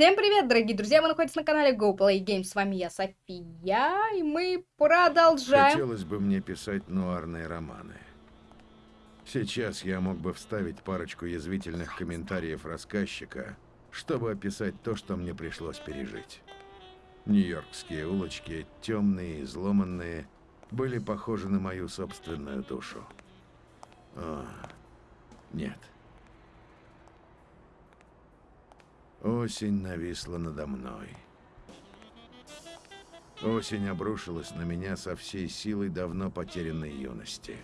Всем привет, дорогие друзья! Вы находитесь на канале GoPlayGames. С вами я, София, и мы продолжаем. Хотелось бы мне писать нуарные романы. Сейчас я мог бы вставить парочку язвительных комментариев рассказчика, чтобы описать то, что мне пришлось пережить. Нью-Йоркские улочки, темные изломанные, были похожи на мою собственную душу. О, нет. Осень нависла надо мной. Осень обрушилась на меня со всей силой давно потерянной юности.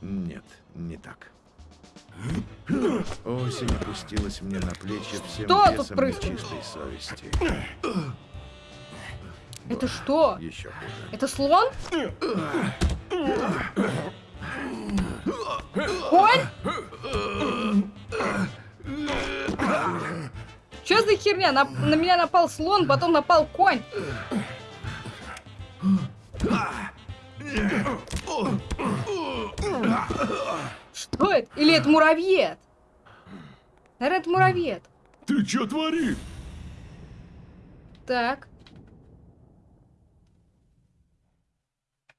Нет, не так. Осень опустилась мне на плечи всем Что весом нечистой совести. Это что? Еще хуже. Это слон? Конь? Что за херня? На, на меня напал слон, потом напал конь. Что это? Или это муравьед? Наверное, это муравьед. Ты чё творишь? Так.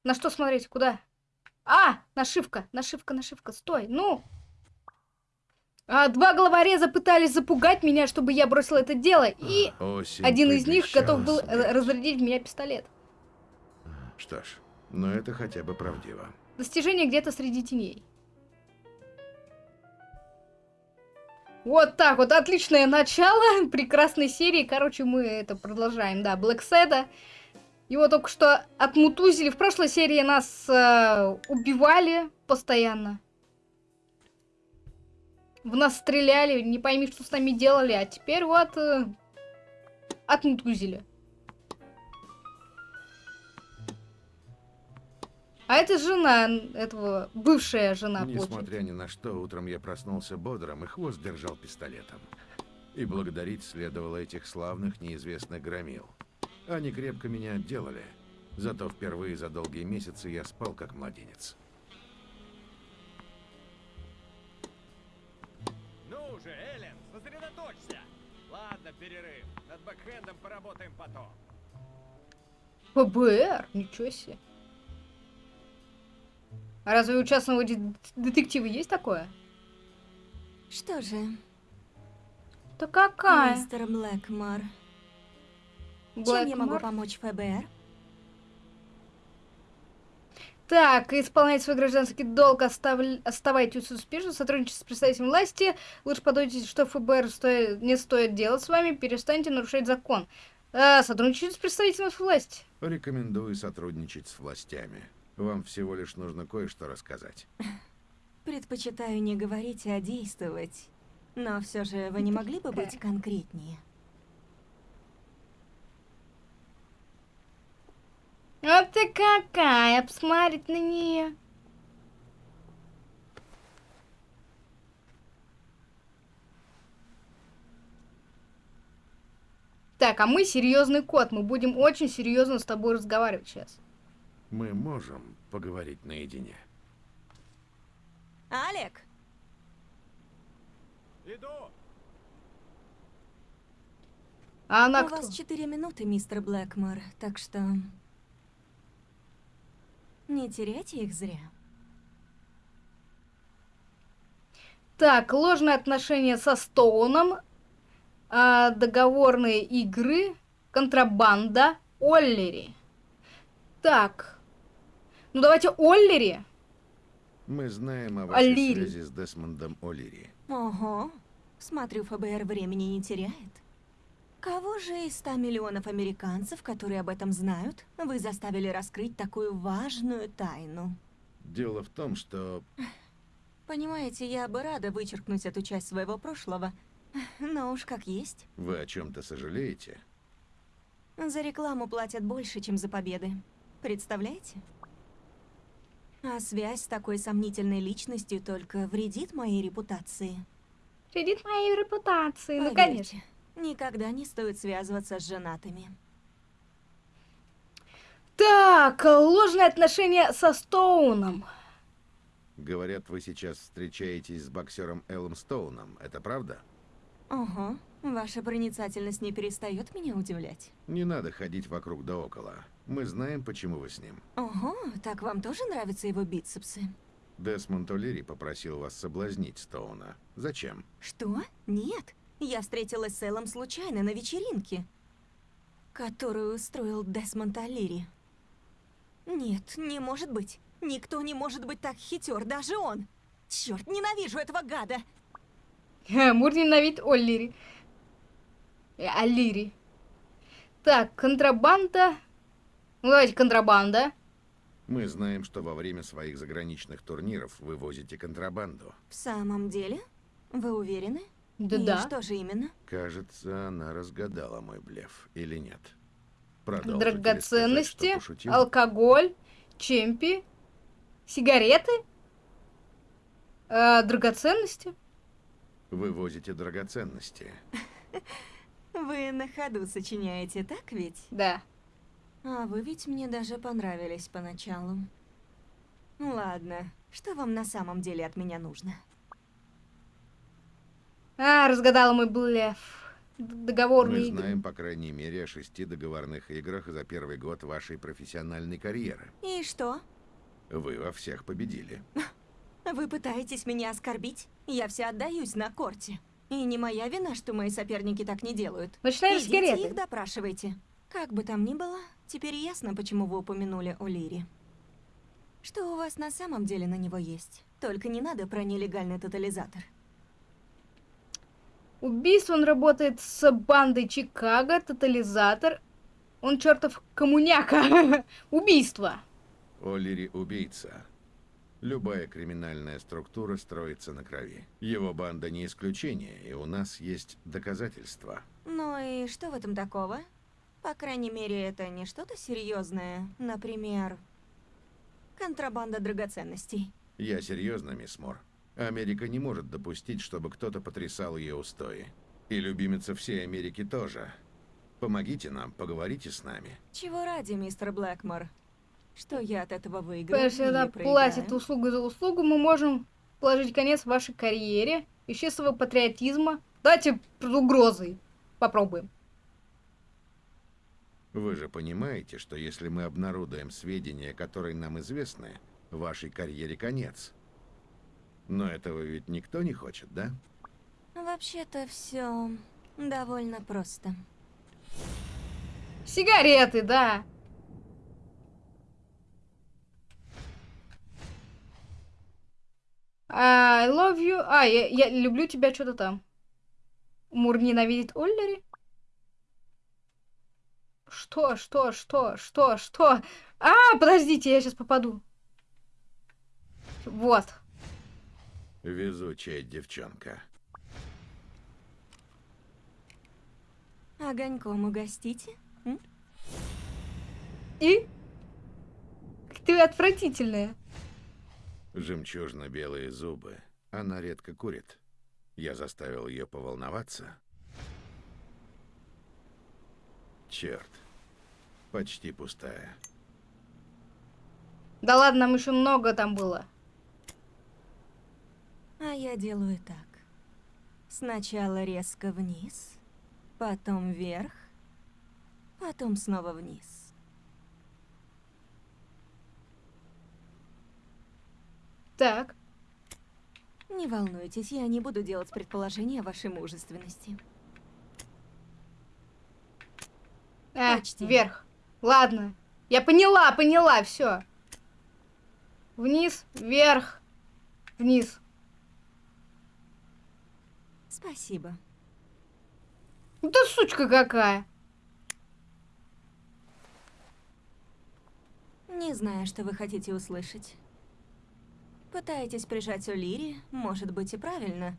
На что смотреть? Куда? А, нашивка, нашивка, нашивка. Стой, ну. А, два головореза пытались запугать меня, чтобы я бросил это дело, и Осень один из них готов был э, разрядить в меня пистолет. Что ж, но это хотя бы правдиво. Достижение где-то среди теней. Вот так вот, отличное начало прекрасной серии. Короче, мы это продолжаем, да, Блэк Седа. Его только что отмутузили. В прошлой серии нас э, убивали постоянно. В нас стреляли, не пойми, что с нами делали. А теперь вот э, отмутузили. А это жена этого, бывшая жена. Несмотря ни на что, утром я проснулся бодрым и хвост держал пистолетом. И благодарить следовало этих славных неизвестных громил. Они крепко меня отделали. Зато впервые за долгие месяцы я спал как младенец. Ну же, Эллен, сосредоточься! Ладно, перерыв. Над бэкхендом поработаем потом. ФБР? Ничего себе. А разве у частного де- детектива есть такое? Что же, Да какая? мистер Блэкмор, чем я могу помочь ФБР? Так, исполнять свой гражданский долг, оставль- оставайтесь успешно, сотрудничать с представителем власти. Лучше подумайте, что ФБР стоит- не стоит делать с вами, перестаньте нарушать закон. А, сотрудничать с представителем власти. Рекомендую сотрудничать с властями. Вам всего лишь нужно кое-что рассказать. Предпочитаю не говорить, а действовать. Но все же вы не могли бы быть конкретнее? Вот ты какая, посмотреть на нее. Так, а мы серьезный кот, мы будем очень серьезно с тобой разговаривать сейчас. Мы можем поговорить наедине. Алек, Иду! А она у кто? вас четыре минуты, мистер Блэкмор, так что... Не теряйте их зря. Так, ложные отношения со Стоуном, а, договорные игры, контрабанда, Оллери. Так, ну давайте Оллери. Мы знаем о вашей О'Лири. связи с Десмондом О'Лири. Ого, смотрю, ФБР времени не теряет. Кого же из 100 миллионов американцев, которые об этом знают, вы заставили раскрыть такую важную тайну? Дело в том, что Понимаете, я бы рада вычеркнуть эту часть своего прошлого, но уж как есть. вы о чем-то сожалеете. За рекламу платят больше, чем за победы. Представляете? А связь с такой сомнительной личностью только вредит моей репутации. Вредит моей репутации, ну Поверьте, конечно. Никогда не стоит связываться с женатыми. Так, ложные отношения со Стоуном. Говорят, вы сейчас встречаетесь с боксером Эллом Стоуном. Это правда? Ого, ваша проницательность не перестает меня удивлять. Не надо ходить вокруг да около. Мы знаем, почему вы с ним. Ого, так вам тоже нравятся его бицепсы? Десмонд О'Лири попросил вас соблазнить Стоуна. Зачем? Что? Нет. Я встретилась с Эллом случайно на вечеринке, которую устроил Десмонд Алири. Нет, не может быть. Никто не может быть так хитер, даже он. Черт, ненавижу этого гада. Мур ненавидит Оллири. Э, Алири. Так, контрабанда. Ну, давайте контрабанда. Мы знаем, что во время своих заграничных турниров вы возите контрабанду. В самом деле? Вы уверены? И Да-да. что же именно? Кажется, она разгадала мой блеф. Или нет? Продолжите сказать, Драгоценности, пошутил? алкоголь, чемпи, сигареты, э, драгоценности. Вы возите драгоценности. Вы на ходу сочиняете, так ведь? Да. А вы ведь мне даже понравились поначалу. Ну Ладно, что вам на самом деле от меня нужно? А, разгадала мой блеф. Договорные Мы игры. знаем, по крайней мере, о шести договорных играх за первый год вашей профессиональной карьеры. И что? Вы во всех победили. Вы пытаетесь меня оскорбить? Я вся отдаюсь на корте. И не моя вина, что мои соперники так не делают. Начинаем Идите сигареты. их допрашивайте. Как бы там ни было, теперь ясно, почему вы упомянули о Лире. Что у вас на самом деле на него есть? Только не надо про нелегальный тотализатор. Убийство он работает с бандой Чикаго, тотализатор. Он чертов коммуняка. Убийство. О'Лири – убийца. Любая криминальная структура строится на крови. Его банда не исключение, и у нас есть доказательства. Ну и что в этом такого? По крайней мере, это не что-то серьезное. Например, контрабанда драгоценностей. Я серьезно, мисс Мор. Америка не может допустить, чтобы кто-то потрясал ее устои. И любимица всей Америки тоже. Помогите нам, поговорите с нами. Чего ради, мистер Блэкмор? Что я от этого выиграю или она платит услугу за услугу, мы можем положить конец вашей карьере, чистого патриотизма. Давайте под угрозой попробуем. Вы же понимаете, что если мы обнародуем сведения, которые нам известны, вашей карьере конец. Но этого ведь никто не хочет, да? Вообще-то все довольно просто. Сигареты, да. I love you. А, я, я люблю тебя, что-то там. Мур ненавидит Оллери? Что, что, что, что, что? А, подождите, я сейчас попаду. Вот. Везучая девчонка. Огоньком угостите? М? И? Ты отвратительная. Жемчужно-белые зубы. Она редко курит. Я заставил ее поволноваться. Черт. Почти пустая. Да ладно, нам еще много там было. А я делаю так. Сначала резко вниз, потом вверх, потом снова вниз. Так. Не волнуйтесь, я не буду делать предположения о вашей мужественности. А, Почти. вверх. Ладно. Я поняла, поняла, все. Вниз, вверх, вниз. Спасибо. Ты сучка какая. Не знаю, что вы хотите услышать. Пытаетесь прижать О'Лири, может быть и правильно,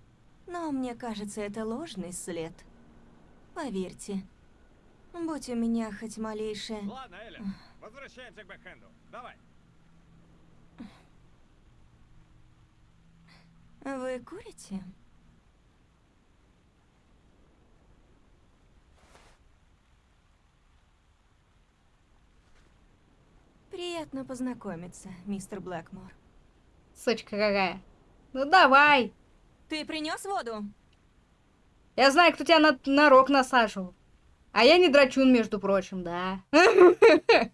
но мне кажется, это ложный след. Поверьте, будь у меня хоть малейшее... Ладно, Эллен, возвращаемся к бэкхенду. Давай. Вы курите? Приятно познакомиться, мистер Блэкмор. Сучка какая. Ну давай. Ты принес воду? Я знаю, кто тебя на, на рог насаживал. А я не драчун, между прочим, да.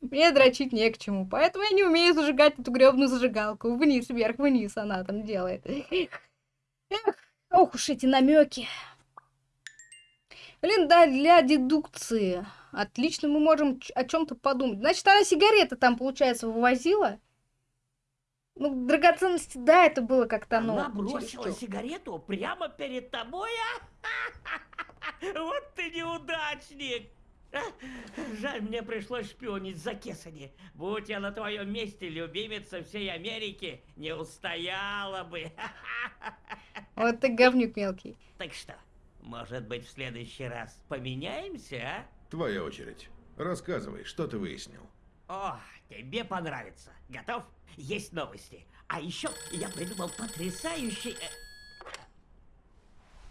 Мне дрочить не к чему, поэтому я не умею зажигать эту гребную зажигалку. Вниз, вверх, вниз она там делает. Эх, ох уж эти намеки. Блин, да, для дедукции. Отлично, мы можем о чем-то подумать. Значит, она сигареты там, получается, вывозила. Ну, драгоценности, да, это было как-то, ну... Она бросила чересчур. сигарету прямо перед тобой, а? Вот ты неудачник! Жаль, мне пришлось шпионить за Кесани. Будь я на твоем месте, любимица всей Америки не устояла бы. Вот ты говнюк мелкий. Так что, может быть, в следующий раз поменяемся, а? Твоя очередь. Рассказывай, что ты выяснил. О, тебе понравится. Готов? Есть новости. А еще я придумал потрясающий... э,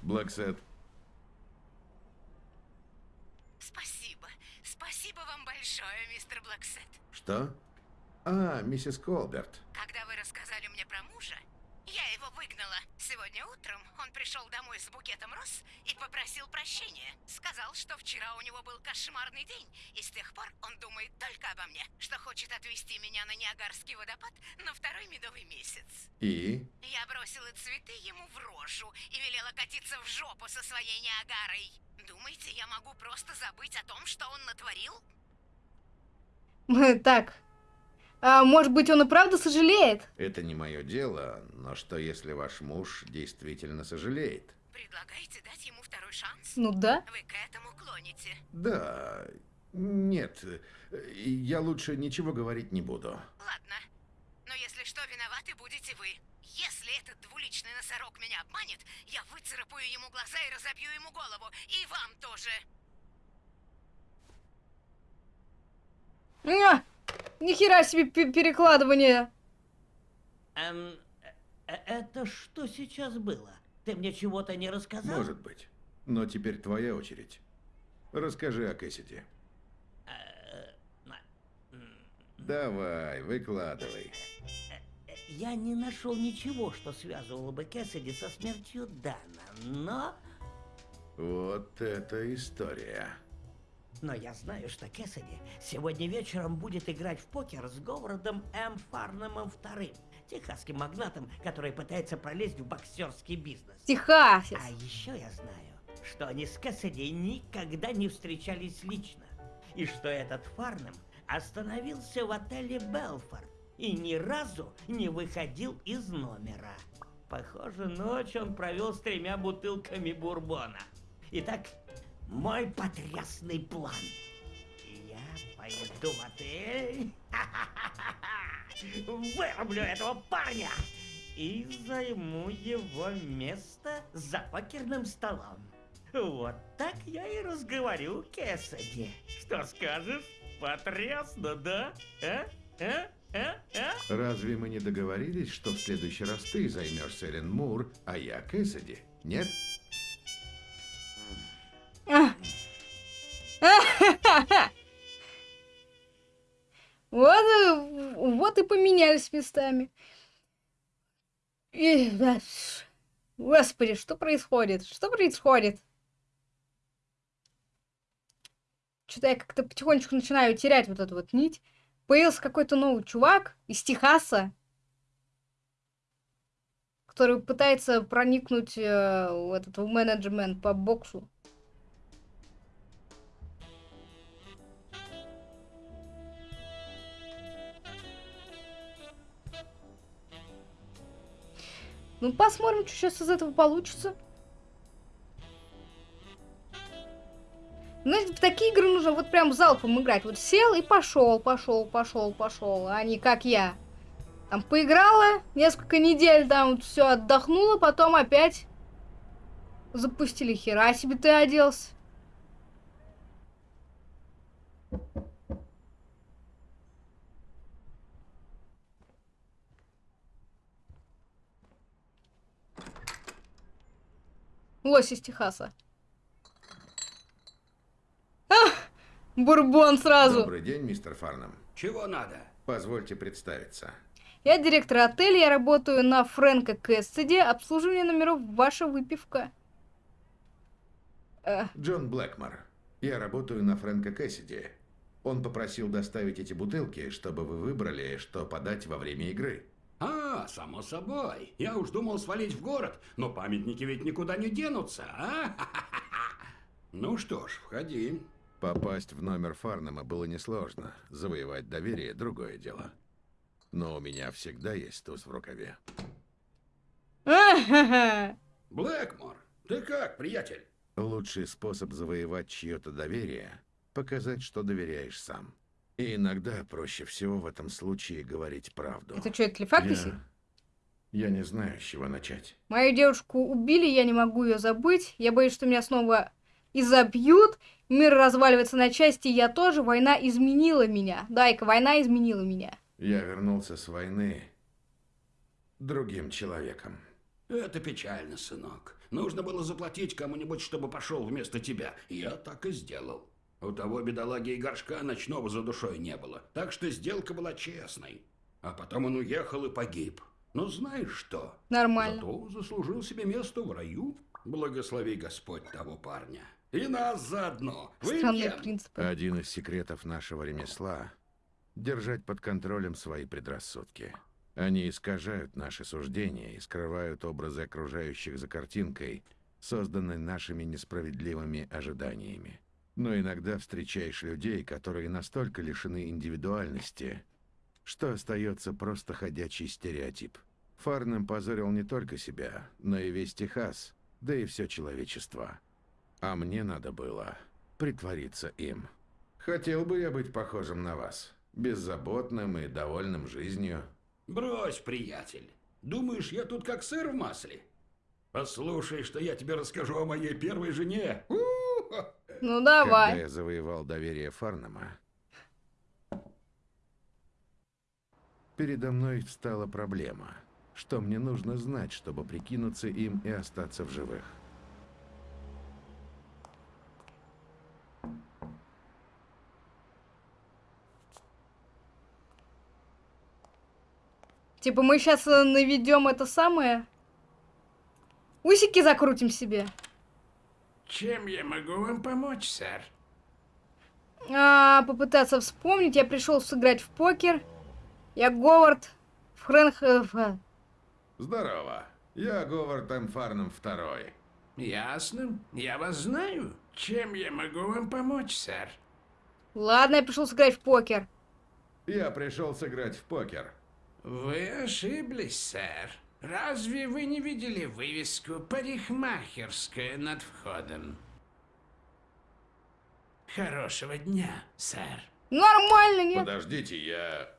Блэксэд, Спасибо. Спасибо вам большое, мистер Блэксэд. что? А, миссис Колберт. Когда вы рассказали мне про мужа, я его выгнала. Сегодня утром он пришел домой с букетом роз и попросил прощения. Сказал, что вчера у него был кошмарный день, и с тех пор он думает только обо мне, что хочет отвезти меня на Ниагарский водопад на второй медовый месяц. И? Я бросила цветы ему в рожу и велела катиться в жопу со своей Ниагарой. Думаете, я могу просто забыть о том, что он натворил? Так. А, может быть, он и правда сожалеет? Это не мое дело, но что если ваш муж действительно сожалеет? Предлагаете дать ему второй шанс? Ну да. Вы к этому клоните. Да, нет, я лучше ничего говорить не буду. Ладно. Но если что, виноваты будете вы. Если этот двуличный носорог меня обманет, я выцарапаю ему глаза и разобью ему голову. И вам тоже. Нихера себе пе- перекладывание. эм, э, это что сейчас было? Ты мне чего-то не рассказал? Может быть. Но теперь твоя очередь. Расскажи о Кэссиди. Э, Давай, выкладывай. Я не нашел ничего, что связывало бы Кэссиди со смертью Дана, но... Вот это история. Но я знаю, что Кэссиди сегодня вечером будет играть в покер с Говардом М. Фарнемом вторым, техасским магнатом, который пытается пролезть в боксерский бизнес. Техасис. А еще я знаю, что они с Кэссиди никогда не встречались лично. И что этот Фарнем остановился в отеле Белфорд и ни разу не выходил из номера. Похоже, ночь он провел с тремя бутылками бурбона. Итак, мой потрясный план. Я пойду в отель, вырублю этого парня и займу его место за покерным столом. Вот так я и разговорю Кэссиди. Что скажешь? Потрясно, да? А? А? А? А? Разве мы не договорились, что в следующий раз ты займешься Эллен Мур, а я Кэссиди? Нет? Вот, вот и поменялись местами. И, да, Господи, что происходит? Что происходит? Что-то я как-то потихонечку начинаю терять вот эту вот нить. Появился какой-то новый чувак из Техаса, который пытается проникнуть э, в этот в менеджмент по боксу. Ну, посмотрим, что сейчас из этого получится. Знаете, в такие игры нужно вот прям залпом играть. Вот сел и пошел, пошел, пошел, пошел. А не как я. Там поиграла, несколько недель там все отдохнула, потом опять запустили. Хера себе ты оделся. Лось из Техаса. Ах, бурбон сразу. Добрый день, мистер Фарнам. Чего надо? Позвольте представиться. Я директор отеля, я работаю на Фрэнка Кэссиди, обслуживание номеров ваша выпивка. Э, Джон Блэкмор. Я работаю на Фрэнка Кэссиди. Он попросил доставить эти бутылки, чтобы вы выбрали, что подать во время игры. А, само собой. Я уж думал свалить в город, но памятники ведь никуда не денутся, а? Ну что ж, входи. Попасть в номер Фарнема было несложно. Завоевать доверие – другое дело. Но у меня всегда есть туз в рукаве. Блэкмор, ты как, приятель? Лучший способ завоевать чье-то доверие – показать, что доверяешь сам. И иногда проще всего в этом случае говорить правду. Это что, это телефакт я... я не знаю, с чего начать. Мою девушку убили, я не могу ее забыть. Я боюсь, что меня снова изобьют. Мир разваливается на части, я тоже. Война изменила меня. Дай-ка, война изменила меня. Я вернулся с войны другим человеком. Это печально, сынок. Нужно было заплатить кому-нибудь, чтобы пошел вместо тебя. Я так и сделал. У того бедолаги и горшка ночного за душой не было. Так что сделка была честной. А потом он уехал и погиб. Но знаешь что? Нормально. Зато заслужил себе место в раю. Благослови Господь того парня. И нас заодно. Странные принципы. Один из секретов нашего ремесла – держать под контролем свои предрассудки. Они искажают наши суждения и скрывают образы окружающих за картинкой, созданной нашими несправедливыми ожиданиями. Но иногда встречаешь людей, которые настолько лишены индивидуальности, что остается просто ходячий стереотип. Фарнем позорил не только себя, но и весь Техас, да и все человечество. А мне надо было притвориться им. Хотел бы я быть похожим на вас, беззаботным и довольным жизнью. Брось, приятель. Думаешь, я тут как сыр в масле? Послушай, что я тебе расскажу о моей первой жене. У-ху! Ну Когда давай. я завоевал доверие Фарнема, передо мной встала проблема, что мне нужно знать, чтобы прикинуться им и остаться в живых. Типа мы сейчас наведем это самое. Усики закрутим себе. Чем я могу вам помочь, сэр? А, попытаться вспомнить. Я пришел сыграть в покер. Я Говард Фрэнк... э, Здорово. Я Говард М. Фарнем второй. Ясно. Я вас знаю. Чем я могу вам помочь, сэр? Ладно, я пришел сыграть в покер. Я пришел сыграть в покер. Вы ошиблись, сэр. Разве вы не видели вывеску «Парикмахерская» над входом? Хорошего дня, сэр. Нормально, нет? Подождите, я...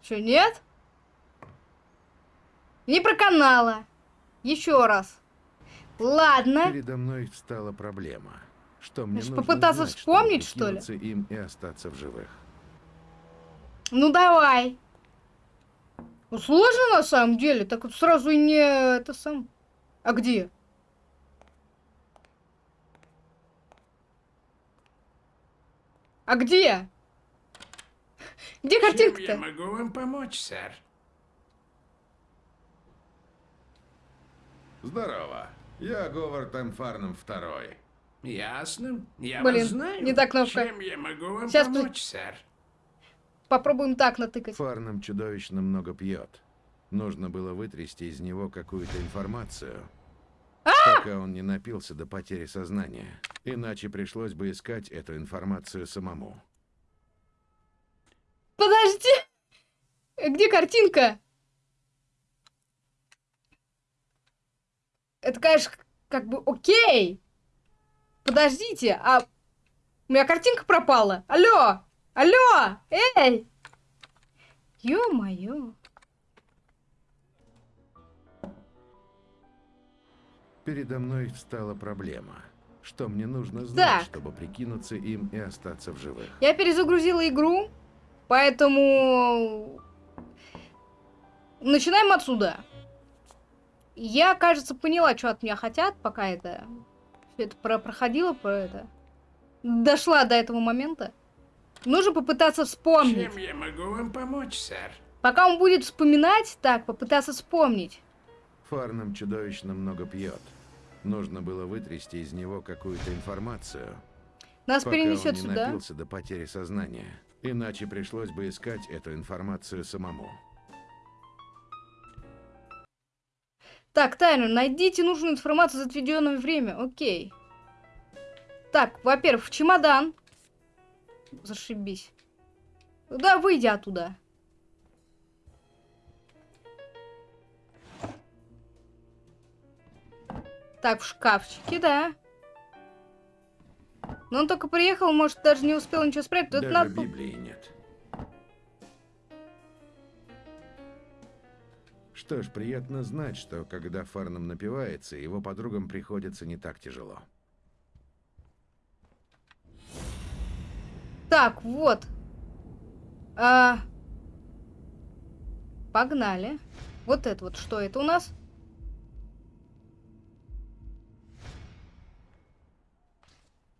Че, нет? Не проканала. Еще раз. Ладно. Передо мной встала проблема, что мне Может, нужно попытаться знать, вспомнить, что ли? им и остаться в живых. Ну ну, Ну сложно на самом деле, так вот сразу и не это сам. А где? А где? Где Чем я картинка-то? могу вам помочь, сэр? Здорово. Я Говард М. Второй. Ясно. Я Блин, вас знаю. не та кнопка. Чем я могу вам Сейчас помочь, сэр? Попробуем так натыкать. Фарнем чудовищно много пьет. Нужно было вытрясти из него какую-то информацию, пока он не напился до потери сознания. Иначе пришлось бы искать эту информацию самому. Подожди! Где картинка? Это, конечно, как бы окей. Подождите, а... У меня картинка пропала. Алло! Алло! Эй! Ё-моё. Передо мной встала проблема, что мне нужно знать, Так. чтобы прикинуться им и остаться в живых. Я перезагрузила игру, поэтому... Начинаем отсюда. Я, кажется, поняла, что от меня хотят, пока это... это про проходило, про это... Дошла до этого момента. Нужно попытаться вспомнить. Чем я могу вам помочь, сэр? Пока он будет вспоминать, так, попытаться вспомнить. Фарнам чудовищно много пьет. Нужно было вытрясти из него какую-то информацию, Нас пока перенесет он не сюда. напился до потери сознания. Иначе пришлось бы искать эту информацию самому. Так, Тайнер, найдите нужную информацию за отведенное время. Окей. Так, во-первых, в чемодан. Зашибись. Да, выйди оттуда. Так, в шкафчике, да. Но он только приехал, может, даже не успел ничего спрятать. Тут Даже надо... Библии нет. Что ж, приятно знать, что когда Фарнам напивается, его подругам приходится не так тяжело. Так, вот. А... Погнали. Вот это вот, что это у нас?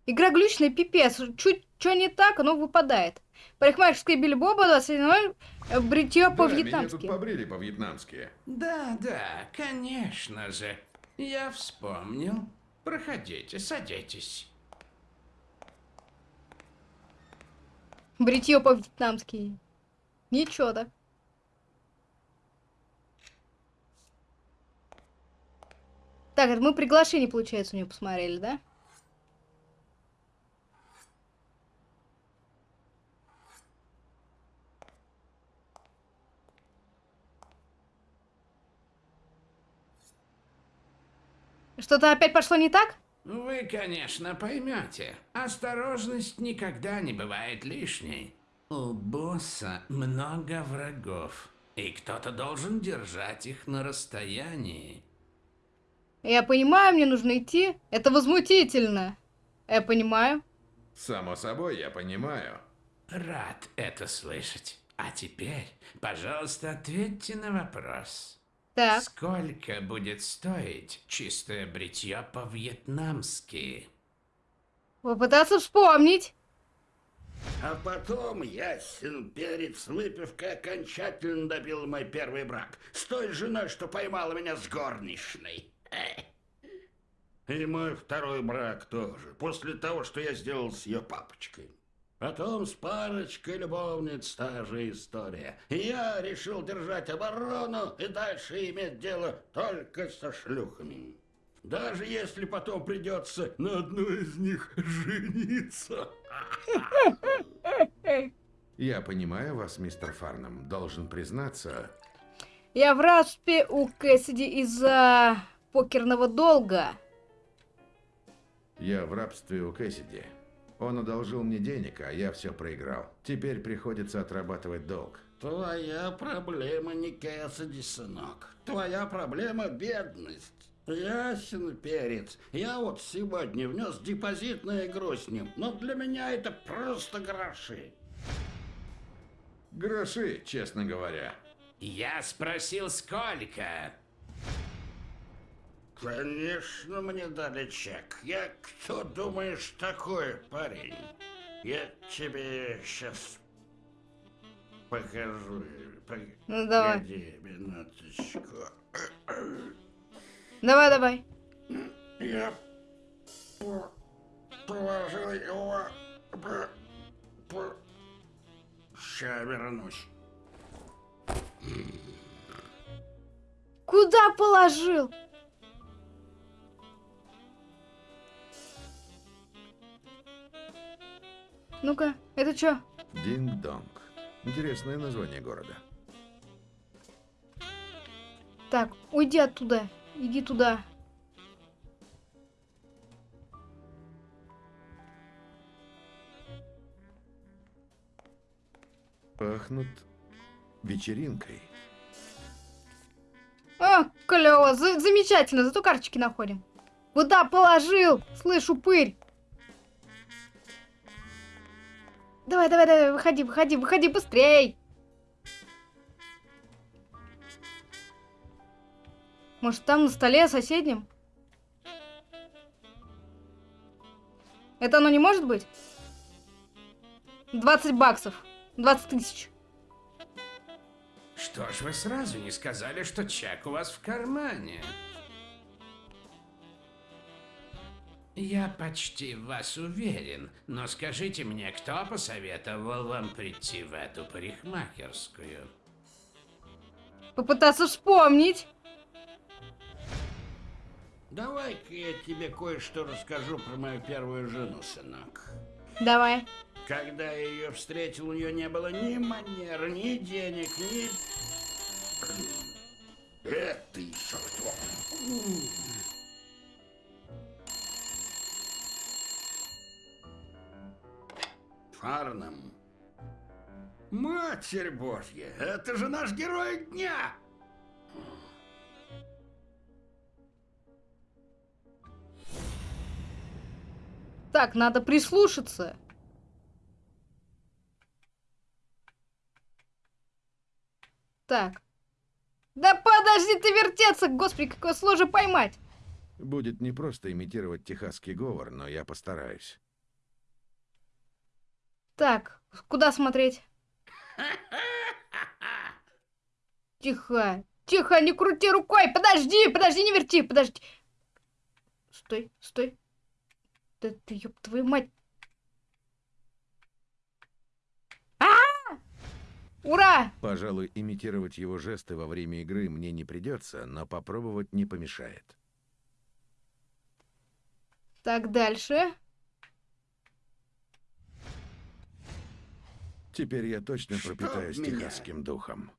Игра глючная, пипец. Чуть что не так, оно выпадает. Парикмахерская Билли Боба 21.00, э, бритье по-вьетнамски. побрили по-вьетнамски. Да, да, конечно же. Я вспомнил. Проходите, садитесь. Бритье по-вьетнамски. Ничего так. Так, это мы приглашение, получается, у нее посмотрели, да? Что-то опять пошло не так? Вы, конечно, поймете. Осторожность никогда не бывает лишней. У босса много врагов, и кто-то должен держать их на расстоянии. Я понимаю, мне нужно идти. Это возмутительно. Я понимаю. Само собой, я понимаю. Рад это слышать. А теперь, пожалуйста, ответьте на вопрос. Так. Сколько будет стоить чистое бритье по-вьетнамски? Попытаться вспомнить. А потом ясен перец выпивкой окончательно добил мой первый брак. С той женой, что поймала меня с горничной. И мой второй брак тоже. После того, что я сделал с ее папочкой. Потом с парочкой любовниц та же история. Я решил держать оборону и дальше иметь дело только со шлюхами. Даже если потом придется на одной из них жениться. Я понимаю вас, мистер Фарнам. Должен признаться, Я в распе у Кэссиди из-за покерного долга. я в рабстве у Кэссиди. Он одолжил мне денег, а я все проиграл. Теперь приходится отрабатывать долг. Твоя проблема не Кэссиди, сынок. Твоя проблема бедность. Ясен перец. Я вот сегодня внес депозит на игру с ним, но для меня это просто гроши. Гроши, честно говоря. Я спросил, сколько? Конечно, мне дали чек. Я кто думаешь такой, парень? Я тебе сейчас покажу. Ну, давай. Минуточку. Давай, давай. Я по- положил его... Сейчас вернусь. Куда положил? Ну-ка, это что? Динг-донг. Интересное название города. Так, уйди оттуда. Иди туда. Пахнут вечеринкой. А, клево, за- замечательно, зато карточки находим. Куда положил? Слышу пырь. Давай, давай, давай, выходи, выходи, выходи быстрей. Может, там на столе соседнем? Это оно не может быть? 20 баксов. 20 тысяч. Что ж вы сразу не сказали, что чек у вас в кармане? Я почти в вас уверен, но скажите мне, кто посоветовал вам прийти в эту парикмахерскую? Попытаться вспомнить. Давай-ка я тебе кое-что расскажу про мою первую жену, сынок. Давай. Когда я ее встретил, у нее не было ни манер, ни денег, ни... Это еще кто? Фарнам. Матерь Божья, это же наш герой дня! Так, надо прислушаться. Так. Да подожди ты вертеться, господи, какое сложно поймать. Будет не просто имитировать техасский говор, но я постараюсь. Так, куда смотреть? Тихо, тихо, не крути рукой, подожди, подожди, не верти, подожди. Стой, стой. Да ты, ёб твою мать. А! Ура! Пожалуй, имитировать его жесты во время игры мне не придется, но попробовать не помешает. Так, дальше. Теперь я точно Чтоб пропитаюсь меня. техасским духом.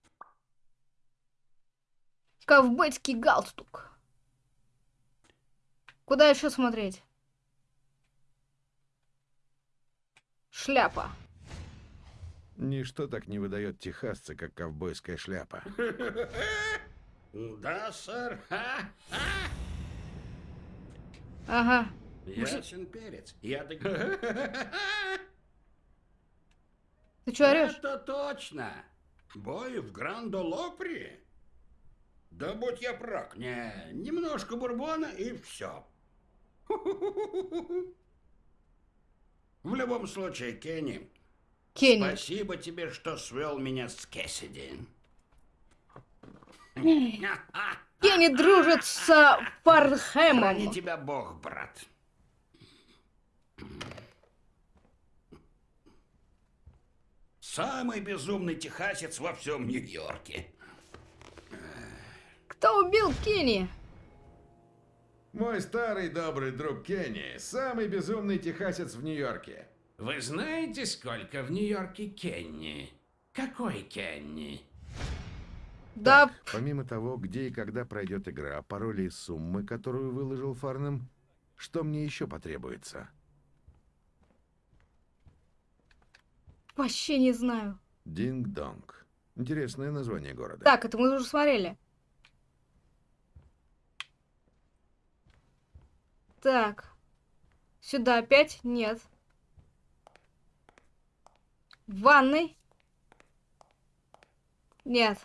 Ковбойский галстук. Куда еще смотреть? Шляпа. Ничто так не выдает техасца, как ковбойская шляпа. Да, сэр. Ага. Ясен перец. Я так... Ты что орешь? Это точно. Бой в Грандо-Лопри? Да будь я прав. Не, немножко бурбона и все. В любом случае, Кенни, Кенни. спасибо тебе, что свел меня с Кэссиди. Кенни дружит с Храни Фархэмом. тебя Бог, брат. Самый безумный техасец во всем Нью-Йорке. Кто убил Кенни? Мой старый добрый друг Кенни, самый безумный техасец в Нью-Йорке. Вы знаете, сколько в Нью-Йорке Кенни? Какой Кенни? Да, Так, помимо того, где и когда пройдет игра, пароли и суммы, которую выложил Фарнем, что мне еще потребуется? Вообще не знаю. Динг-донг. Интересное название города. Так, это мы уже смотрели. Так. Сюда опять? Нет. В ванной? Нет.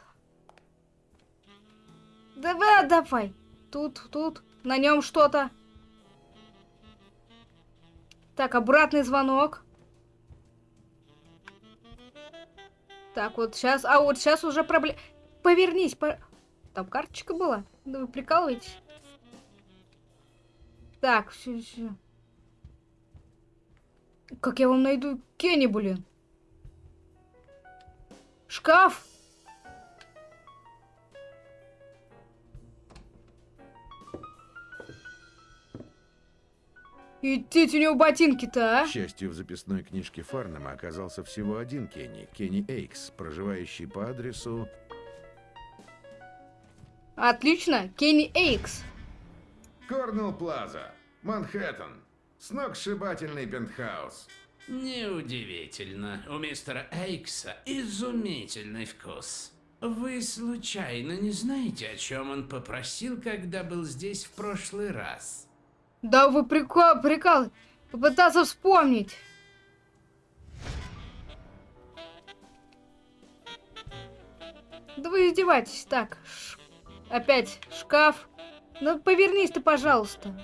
Давай, давай. Тут, тут. На нем что-то. Так, обратный звонок. Так, вот сейчас... А вот сейчас уже проблема... Повернись, по... Там карточка была? Да вы прикалываетесь? Так, все, все. Как я вам найду Кенни, блин? Шкаф! Идите у него ботинки-то, а? К счастью, в записной книжке Фарнема оказался всего один Кенни, Кенни Эйкс, проживающий по адресу... Отлично, Кенни Эйкс. Корнелл Плаза, Манхэттен. Сногсшибательный пентхаус. Неудивительно. У мистера Эйкса изумительный вкус. Вы случайно не знаете, о чем он попросил, когда был здесь в прошлый раз? Да вы прикол, прикол. Попытаться вспомнить. Да вы издеваетесь. Так, ш- опять шкаф. Ну, повернись ты, пожалуйста.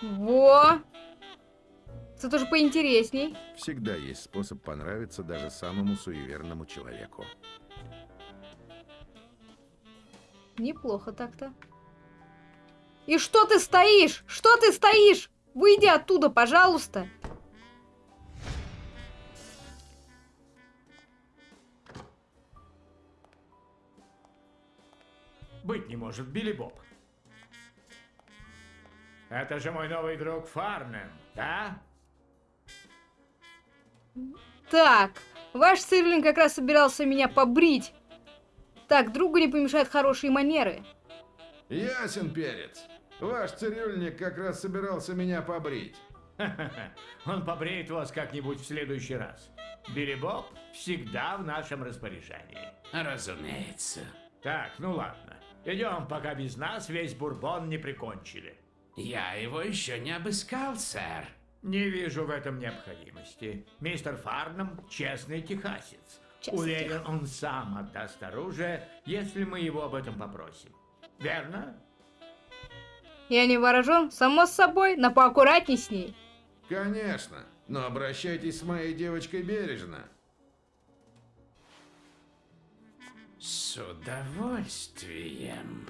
Во! Это тоже поинтересней. Всегда есть способ понравиться даже самому суеверному человеку. Неплохо так-то. И что ты стоишь? Что ты стоишь? Выйди оттуда, пожалуйста. Быть не может, Билли Боб. Это же мой новый друг Фарнем, да? Так, ваш Сырлин как раз собирался меня побрить. Так, другу не помешают хорошие манеры. Ясен перец. Ваш цирюльник как раз собирался меня побрить. Он побреет вас как-нибудь в следующий раз. Билли Боб всегда в нашем распоряжении. Разумеется. Так, ну ладно. Идем, пока без нас весь бурбон не прикончили. Я его еще не обыскал, сэр. Не вижу в этом необходимости. Мистер Фарнам – честный техасец. Честный Уверен, он сам отдаст оружие, если мы его об этом попросим. Верно? Я не вооружен, само собой, но поаккуратней с ней. Конечно, но обращайтесь с моей девочкой бережно. С удовольствием.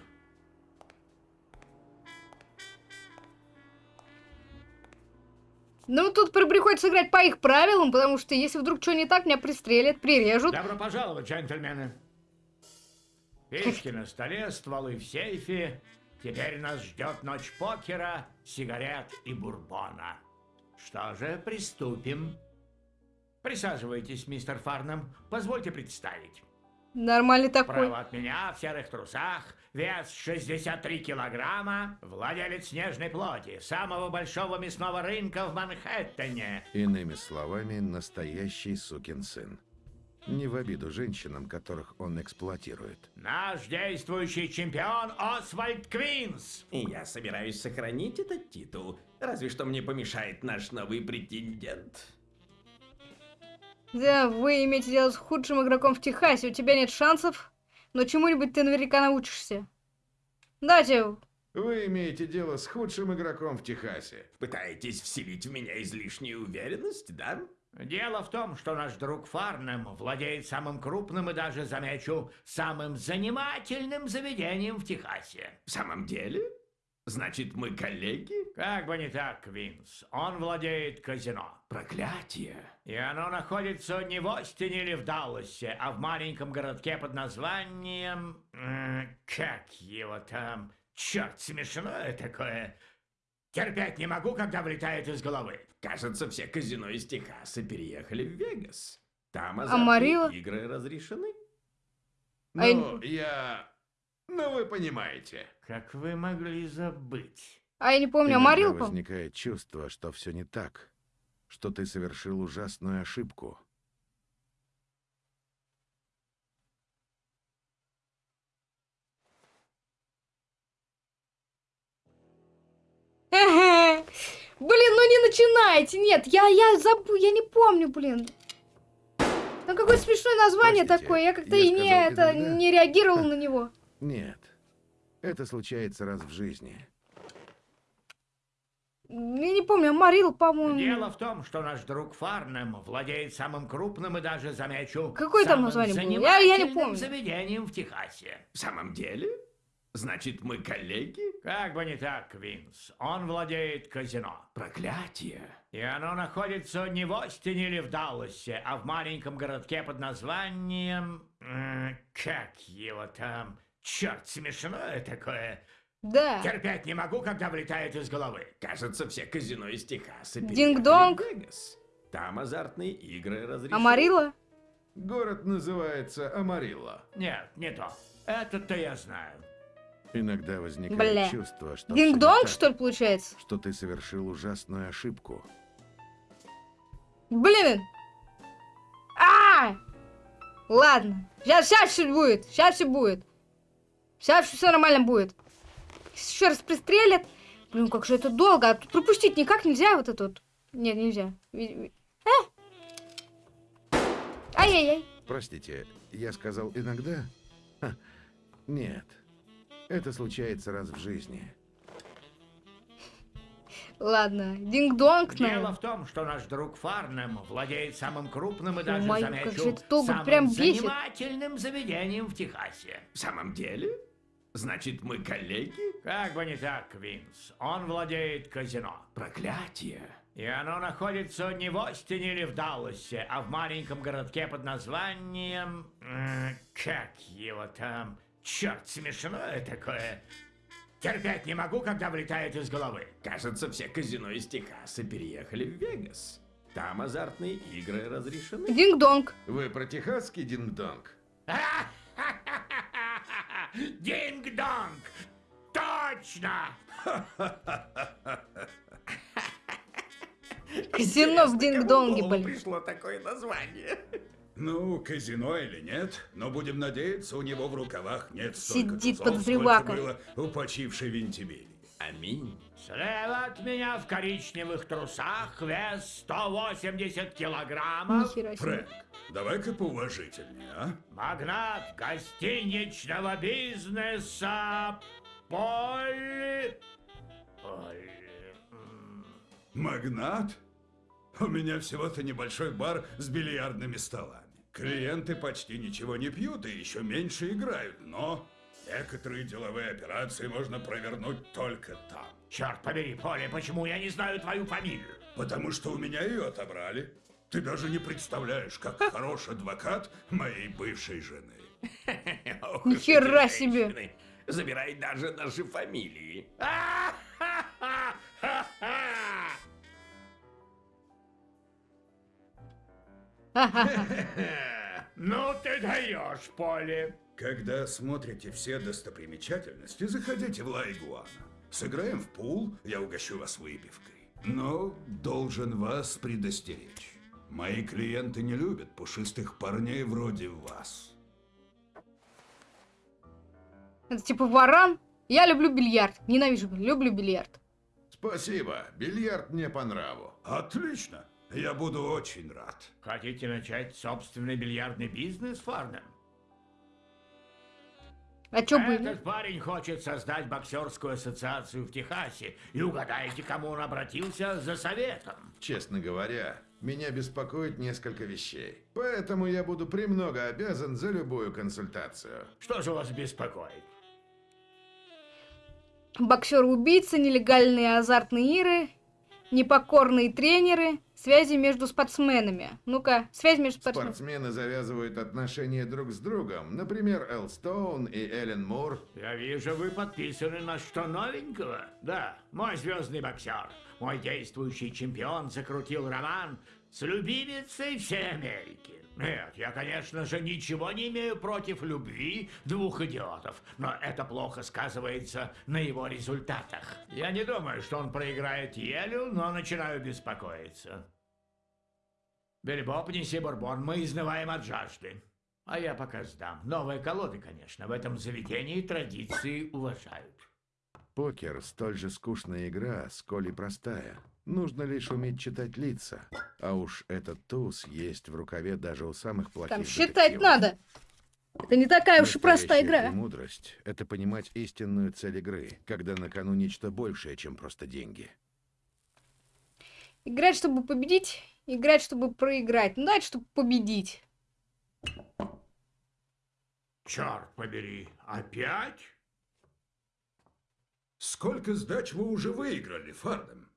Ну, тут при- приходится играть по их правилам, потому что если вдруг что не так, меня пристрелят, прирежут. Добро пожаловать, джентльмены. Печки на столе, стволы в сейфе. Теперь нас ждет ночь покера, сигарет и бурбона. Что же, приступим. Присаживайтесь, мистер Фарнам. Позвольте представить. Нормальный такой. Право от меня в серых трусах, вес 63 килограмма, владелец снежной плоти, самого большого мясного рынка в Манхэттене. Иными словами, настоящий сукин сын. Не в обиду женщинам, которых он эксплуатирует. Наш действующий чемпион Освальд Квинс. И я собираюсь сохранить этот титул. Разве что мне помешает наш новый претендент. Да, вы имеете дело с худшим игроком в Техасе, у тебя нет шансов, но чему-нибудь ты наверняка научишься. Дайте, Вы имеете дело с худшим игроком в Техасе. Пытаетесь вселить в меня излишнюю уверенность, да? Дело в том, что наш друг Фарнем владеет самым крупным и даже, замечу, самым занимательным заведением в Техасе. В самом деле? Значит, мы коллеги? Как бы не так, Квинс. Он владеет казино. Проклятие. И оно находится не в Остине или в Далласе, а в маленьком городке под названием... Как его там? Черт, смешное такое. Терпеть не могу, когда вылетает из головы. Кажется, все казино из Техаса переехали в Вегас. Там Амарилла? азартные игры разрешены. А я Ну, я... Ну, вы понимаете. Как вы могли забыть? а я не помню, Иногда Амарилку? возникает чувство, что все не так, что ты совершил ужасную ошибку. Блин, ну не начинайте, нет, я, я забыл, я не помню, блин. Там какое смешное название Простите, такое, я как-то и не, сказал это, не реагировал на него. Нет, это случается раз в жизни. Я не помню, Амарил, по-моему. Дело в том, что наш друг Фарнем владеет самым крупным и даже, замечу, Какое там название было? Я- я не помню. заведением в Техасе. В самом деле? Значит, мы коллеги? Как бы не так, Квинс. Он владеет казино. Проклятие. И оно находится не в Остине или в Далласе, а в маленьком городке под названием... Как его там? Черт, смешное такое. Да. Терпеть не могу, когда вылетает из головы. Кажется, все казино из Техаса Динг-донг. Там азартные игры разрешены. Амарила? Город называется Амарилла. Нет, не то. Это-то я знаю. Иногда возникает Бля. чувство, что Динг-донг, что ли, получается? что ты совершил ужасную ошибку. Блин! А! Ладно. Сейчас, сейчас все будет. Сейчас все будет. Сейчас все нормально будет. Еще раз пристрелят. Блин, как же это долго. А тут пропустить никак нельзя вот это вот. Нет, нельзя. А! Ай-яй-яй. Простите, я сказал иногда? Ха, нет. Это случается раз в жизни. Ладно, динг-донг, Дело в том, что наш друг Фарнем владеет самым крупным и даже, как замечу, же это самым прям бесит. занимательным заведением в Техасе. В самом деле? Значит, мы коллеги? Как бы не так, Винс. Он владеет казино. Проклятие. И оно находится не в Остине или в Далласе, а в маленьком городке под названием... Как его там? Черт, смешное такое. Терпеть не могу, когда вылетает из головы. Кажется, все казино из Техаса переехали в Вегас. Там азартные игры разрешены. Динг-донг. Вы про техасский динг-донг? Динг-донг! Точно! Казино в динг-донге, блин. пришло такое название. Ну, казино или нет, но будем надеяться, у него в рукавах нет столько Сидит тузов, подозревака. было у почившей Вентибели. Аминь. Слева от меня в коричневых трусах вес 180 килограммов. Фрэнк, давай-ка поуважительнее, а? Магнат гостиничного бизнеса Поль... Поль... Магнат? У меня всего-то небольшой бар с бильярдными столами. Клиенты почти ничего не пьют и еще меньше играют, но некоторые деловые операции можно провернуть только там. Черт побери, Поле, почему я не знаю твою фамилию? Потому что у меня ее отобрали. Ты даже не представляешь, как хорош адвокат моей бывшей жены. Эти себе. Забирай даже наши фамилии. Ну ты даешь, Поле. Когда смотрите все достопримечательности, заходите в Ла Игуана. Сыграем в пул, я угощу вас выпивкой. Но должен вас предостеречь. Мои клиенты не любят пушистых парней вроде вас. Это типа варан. Я люблю бильярд. Ненавижу, люблю бильярд. Спасибо, бильярд мне по нраву. Отлично, я буду очень рад. Хотите начать собственный бильярдный бизнес, Фарнем? А чё бы... Этот парень хочет создать боксерскую ассоциацию в Техасе. И угадайте, кому он обратился за советом. Честно говоря, меня беспокоит несколько вещей. Поэтому я буду премного обязан за любую консультацию. Что же вас беспокоит? Боксеры-убийцы, нелегальные азартные игры, непокорные тренеры, связи между спортсменами. Ну-ка, связь между спортсменами. Спортсмены завязывают отношения друг с другом. Например, Эл Стоун и Эллен Мур. Я вижу, вы подписаны на что новенького. Да, мой звездный боксер, мой действующий чемпион закрутил роман с любимицей всей Америки. Нет, я, конечно же, ничего не имею против любви двух идиотов, но это плохо сказывается на его результатах. Я не думаю, что он проиграет Елю, но начинаю беспокоиться. Билли Боб, неси бурбон, мы изнываем от жажды. А я пока сдам. Новые колоды, конечно, в этом заведении традиции уважают. Покер – столь же скучная игра, сколь и простая. Нужно лишь уметь читать лица. А уж этот туз есть в рукаве даже у самых плохих Там считать детективов. надо. Это не такая уж и простая игра. мудрость – это понимать истинную цель игры, когда на кону нечто большее, чем просто деньги. Играть, чтобы победить, играть, чтобы проиграть. Ну, давайте, чтобы победить. Черт побери, опять? Сколько сдач вы уже выиграли, Фардем?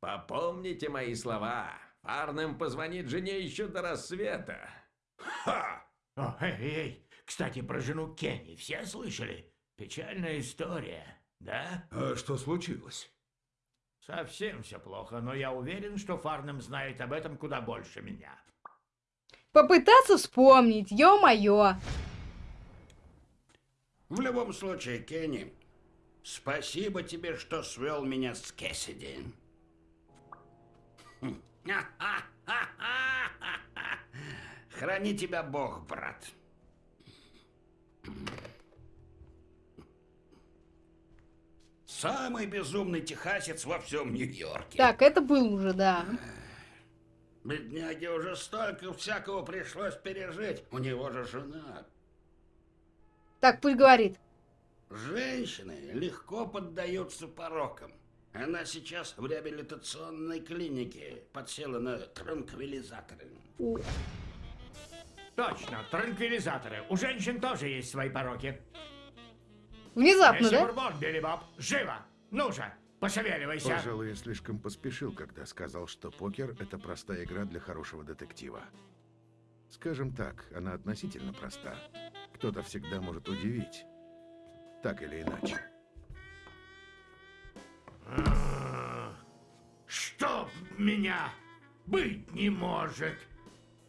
Попомните мои слова. Фарнем позвонит жене еще до рассвета. Ха! О, эй, эй, кстати, про жену Кенни все слышали? Печальная история, да? А что случилось? Совсем все плохо, но я уверен, что Фарнем знает об этом куда больше меня. Попытаться вспомнить, ё-моё. В любом случае, Кенни, спасибо тебе, что свел меня с Кэссиди. Храни тебя Бог, брат. Самый безумный техасец во всем Нью-Йорке. Так, это был уже, да. Бедняге уже столько всякого пришлось пережить. У него же жена. Так, пусть говорит. Женщины легко поддаются порокам. Она сейчас в реабилитационной клинике. Подсела на транквилизаторы. Точно, транквилизаторы. У женщин тоже есть свои пороки. Внезапно, Месье да? Бурбон, Билли Боб, живо! Ну же, пошевеливайся! Пожалуй, я слишком поспешил, когда сказал, что покер — это простая игра для хорошего детектива. Скажем так, она относительно проста. Кто-то всегда может удивить. Так или иначе. Чтоб меня быть не может!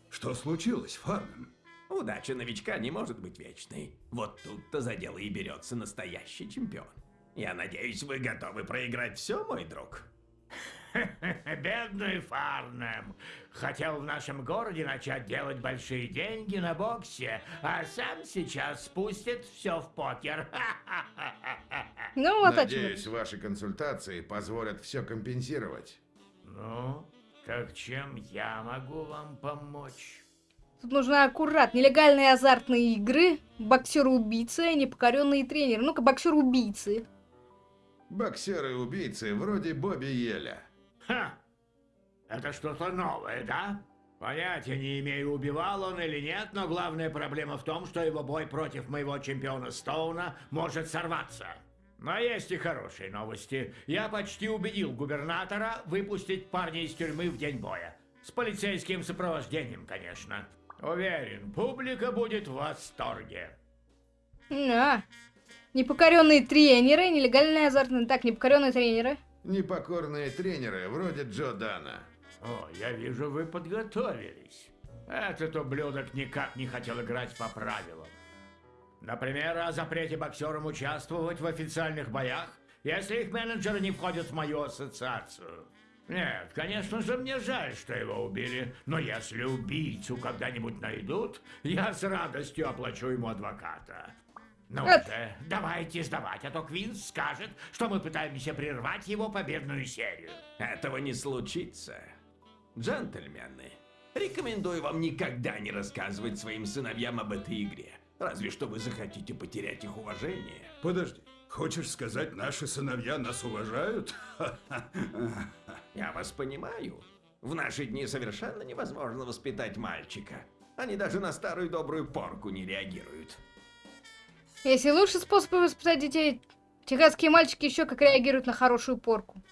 Что случилось, Фарнем? Удача новичка не может быть вечной. Вот тут-то за дело и берется настоящий чемпион. Я надеюсь, вы готовы проиграть все, мой друг? Бедный Фарнем. Хотел в нашем городе начать делать большие деньги на боксе, а сам сейчас спустит все в покер. Ну вот Надеюсь, ваши консультации позволят все компенсировать. Ну, так чем я могу вам помочь? Тут нужно аккурат. Нелегальные азартные игры, боксеры-убийцы, непокоренные тренеры. Ну-ка, боксеры-убийцы. Боксеры-убийцы вроде Бобби Еля. Ха! Это что-то новое, да? Понятия не имею, убивал он или нет, но главная проблема в том, что его бой против моего чемпиона Стоуна может сорваться. Но есть и хорошие новости. Я почти убедил губернатора выпустить парня из тюрьмы в день боя. С полицейским сопровождением, конечно. Уверен, публика будет в восторге. А. Непокоренные тренеры, нелегальные азартные... Так, непокоренные тренеры. Непокорные тренеры вроде Джо Дана. О, я вижу, вы подготовились. Этот ублюдок никак не хотел играть по правилам. Например, о запрете боксерам участвовать в официальных боях, если их менеджеры не входят в мою ассоциацию. Нет, конечно же, мне жаль, что его убили, но если убийцу когда-нибудь найдут, я с радостью оплачу ему адвоката. Ну Это- же, давайте сдавать, а то Квинс скажет, что мы пытаемся прервать его победную серию. Этого не случится. Джентльмены, рекомендую вам никогда не рассказывать своим сыновьям об этой игре. Разве что вы захотите потерять их уважение. Подожди, хочешь сказать, наши сыновья нас уважают? Я вас понимаю. В наши дни совершенно невозможно воспитать мальчика. Они даже на старую добрую порку не реагируют. Если лучший способ воспитать детей, техасские мальчики еще как реагируют на хорошую порку.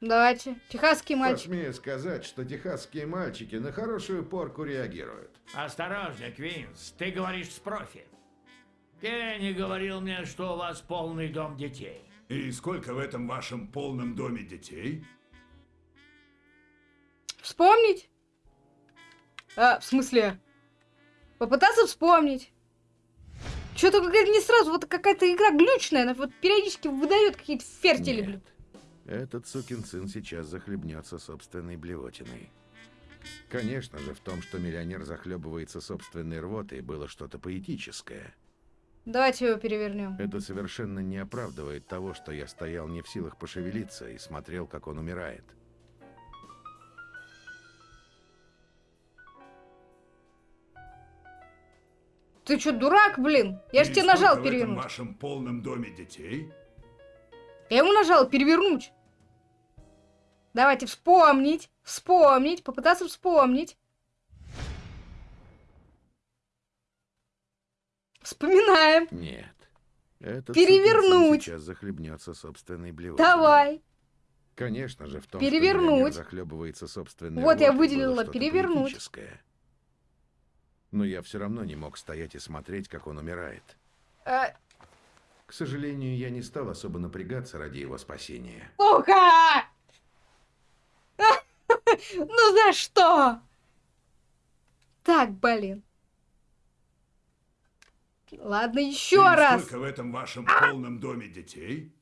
Давайте. Техасские мальчики. Посмею сказать, что техасские мальчики на хорошую порку реагируют. Осторожно, Квинс, ты говоришь с профи. Кенни говорил мне, что у вас полный дом детей. И сколько в этом вашем полном доме детей? Вспомнить? А, в смысле? Попытаться вспомнить. Что-то какая-то не сразу, вот какая-то игра глючная, она вот периодически выдает какие-то фертили, блин. Этот сукин сын сейчас захлебнется собственной блевотиной. Конечно же, в том, что миллионер захлебывается собственной рвотой, было что-то поэтическое. Давайте его перевернем. Это совершенно не оправдывает того, что я стоял не в силах пошевелиться и смотрел, как он умирает. Ты что, дурак, блин? Я же тебе нажал в этом перевернуть. вашем полном доме детей? Я ему нажал перевернуть. Давайте вспомнить, вспомнить, попытаться вспомнить. Вспоминаем. Нет. Этот Перевернуть. сейчас захлебнется собственной блевотиной. Давай. Конечно же, в том, Перевернуть. что захлебывается собственной Вот я выделила перевернуть. Но я все равно не мог стоять и смотреть, как он умирает. А, К сожалению, я не стал особо напрягаться ради его спасения. Сука! Ну за что? Так, блин. Ладно, еще И раз. сколько в этом вашем полном доме детей?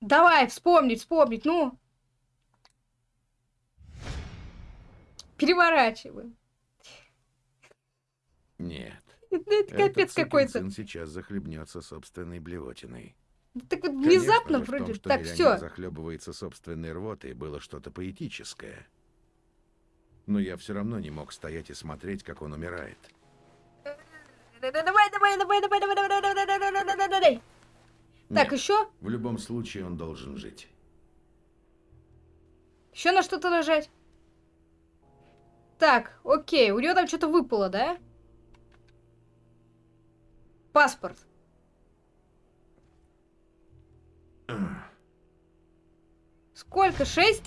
Давай, вспомнить, вспомнить, ну. Переворачиваем. Нет. Это, капец какой-то. сейчас захлебнется собственной блевотиной. Так вот Конечно внезапно в вроде. том, что так, все. захлебывается собственной рвотой, было что-то поэтическое. Но я все равно не мог стоять и смотреть, как он умирает. Давай, давай, давай, давай, давай, давай, давай, давай, давай, давай, давай, давай. Так, еще? В любом случае он должен жить. Еще на что-то нажать? Так, окей, у него там что-то выпало, да? Паспорт. Сколько? Шесть?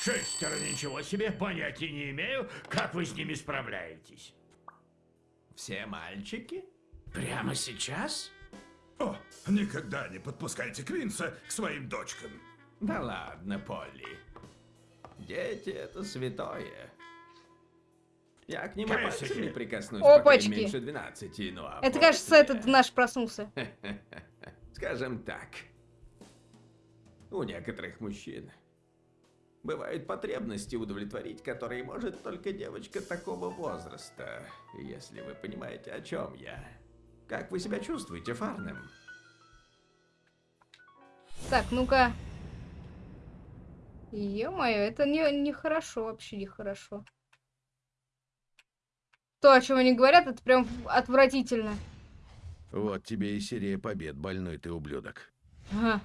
Шестеро, ничего себе, понятия не имею, как вы с ними справляетесь. Все мальчики? Прямо сейчас? О, никогда не подпускайте Квинса к своим дочкам. Да ладно, Полли. Дети — это святое. Я к Кэссиди. пальцем не прикоснусь, пока Опачки. им меньше 12, ну а Это, после- кажется, этот наш проснулся. Скажем так, у некоторых мужчин бывают потребности удовлетворить, которые может только девочка такого возраста, если вы понимаете, о чем я. Как вы себя чувствуете, Фарнем? Так, ну-ка. Ё-моё, это не, нехорошо, вообще нехорошо. То, о чем они говорят, это прям отвратительно. Вот тебе и серия побед, больной ты ублюдок. Ага.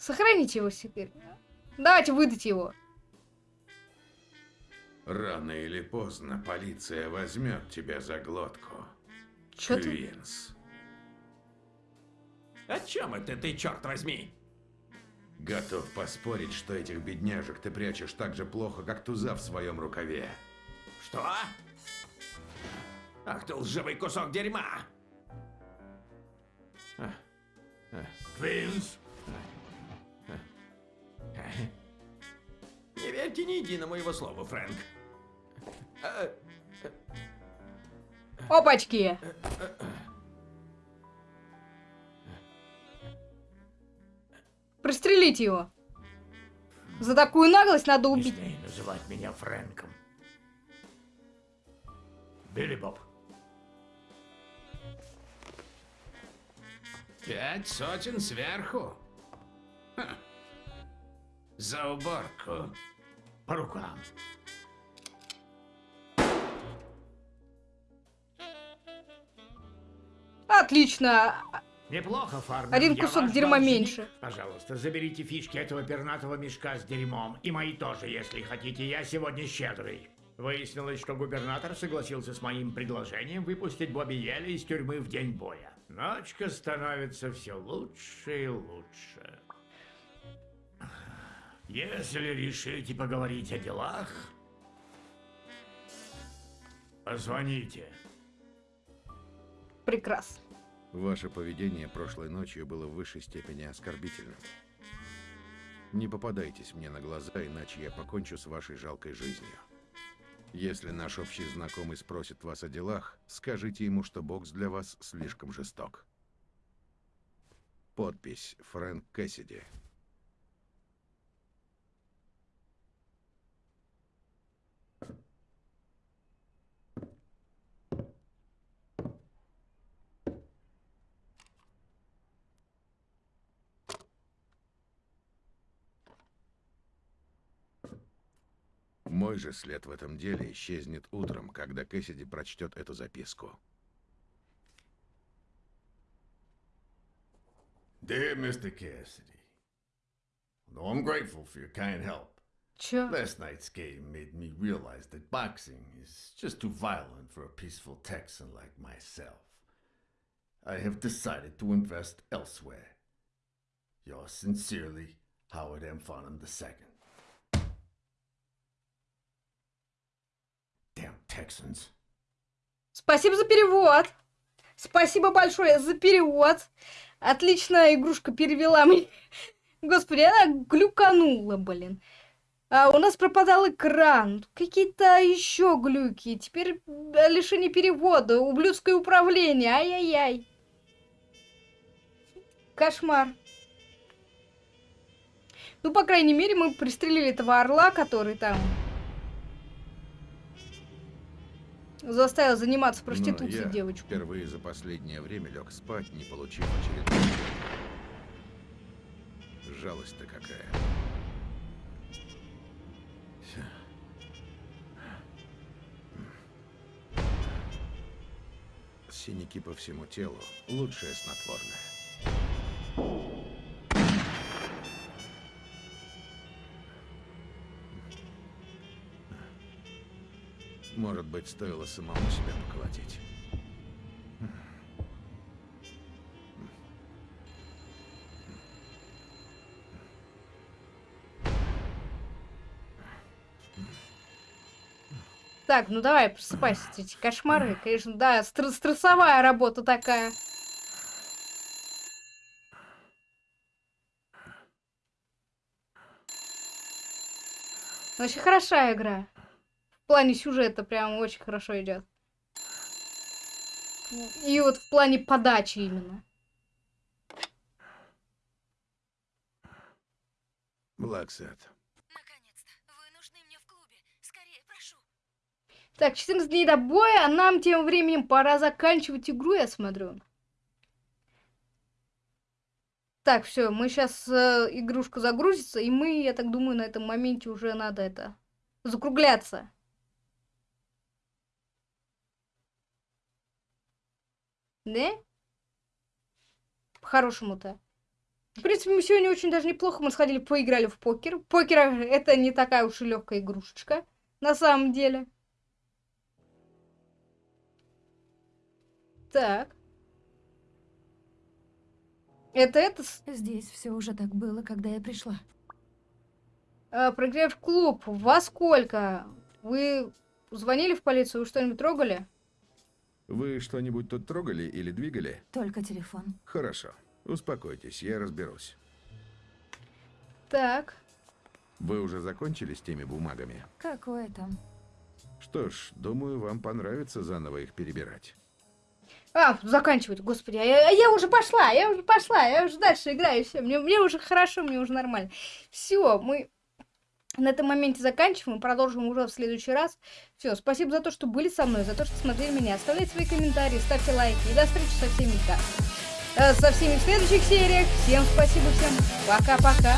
Сохраните его теперь. Давайте выдать его. Рано или поздно полиция возьмет тебя за глотку. Чё ты? Квинс. О чем это ты, черт возьми? Готов поспорить, что этих бедняжек ты прячешь так же плохо, как туза в своем рукаве. Что? Ах ты лживый кусок дерьма! А, а, Квинс, Не верьте ни единому его слову, Фрэнк. Опачки! Пристрелите его. За такую наглость надо не убить. смей называть меня Фрэнком. Билли Боб, Пять сотен сверху? Ха. За уборку. по рукам. Отлично. Неплохо, Фарнер. Один я кусок дерьма должник. меньше. Пожалуйста, заберите фишки этого пернатого мешка с дерьмом. И мои тоже, если хотите. Я сегодня щедрый. Выяснилось, что губернатор согласился с моим предложением выпустить Бобби Елли из тюрьмы в день боя. Ночка становится все лучше и лучше. Если решите поговорить о делах, позвоните. Прекрасно. Ваше поведение прошлой ночью было в высшей степени оскорбительным. Не попадайтесь мне на глаза, иначе я покончу с вашей жалкой жизнью. Если наш общий знакомый спросит вас о делах, скажите ему, что бокс для вас слишком жесток. Подпись Фрэнк Кэссиди. Мой же след в этом деле исчезнет утром, когда Кэссиди прочтет эту записку. Dear Mr. Cassidy, though I'm grateful for your kind help, Чё? last night's game made me realize that boxing is just too violent for a peaceful Texan like myself. I have decided to invest elsewhere. Yours sincerely, Howard M. Farnham II. Texans. Спасибо за перевод. Спасибо большое за перевод. Отлично, игрушка перевела мне. Господи, она глюканула, блин. А у нас пропадал экран. Какие-то еще глюки. Теперь э, лишение перевода. Ублюдское управление. Ай-яй-яй. Кошмар. Ну, по крайней мере, мы пристрелили этого орла, который там заставил заниматься Но проституцией девочку. впервые за последнее время лег спать, не получив очередной Жалость-то какая. синяки по всему телу – лучшее снотворное. Может быть, стоило самому себя поколотить. Так, ну давай, просыпайся, эти кошмары. Конечно, да, стр- стрессовая работа такая. Очень хорошая игра. В плане сюжета прям очень хорошо идет. И вот в плане подачи именно. Блэксет. Наконец-то. Вы нужны мне в клубе. Скорее, прошу. Так, 14 дней до боя, а нам тем временем пора заканчивать игру, я смотрю. Так, все, мы сейчас игрушка загрузится, и мы, я так думаю, на этом моменте уже надо это закругляться. Да? По-хорошему-то. В принципе, мы сегодня очень даже неплохо. Мы сходили, поиграли в покер. Покер это не такая уж и легкая игрушечка. На самом деле. Так. Это это... Здесь все уже так было, когда я пришла. А, проиграли в клуб. Во сколько? Вы звонили в полицию? Вы что-нибудь трогали? Вы что-нибудь тут трогали или двигали? Только телефон. Хорошо. Успокойтесь, я разберусь. Так. Вы уже закончили с теми бумагами? Какое там? Что ж, думаю, вам понравится заново их перебирать. А, заканчивать, господи, а я, а я уже пошла, я уже пошла, я уже дальше играю, все, мне, мне уже хорошо, мне уже нормально. Все, мы на этом моменте заканчиваем, продолжим уже в следующий раз. Все, спасибо за то, что были со мной, за то, что смотрели меня. Оставляйте свои комментарии, ставьте лайки и до встречи со всеми, да, э, со всеми в следующих сериях. Всем спасибо, всем пока-пока.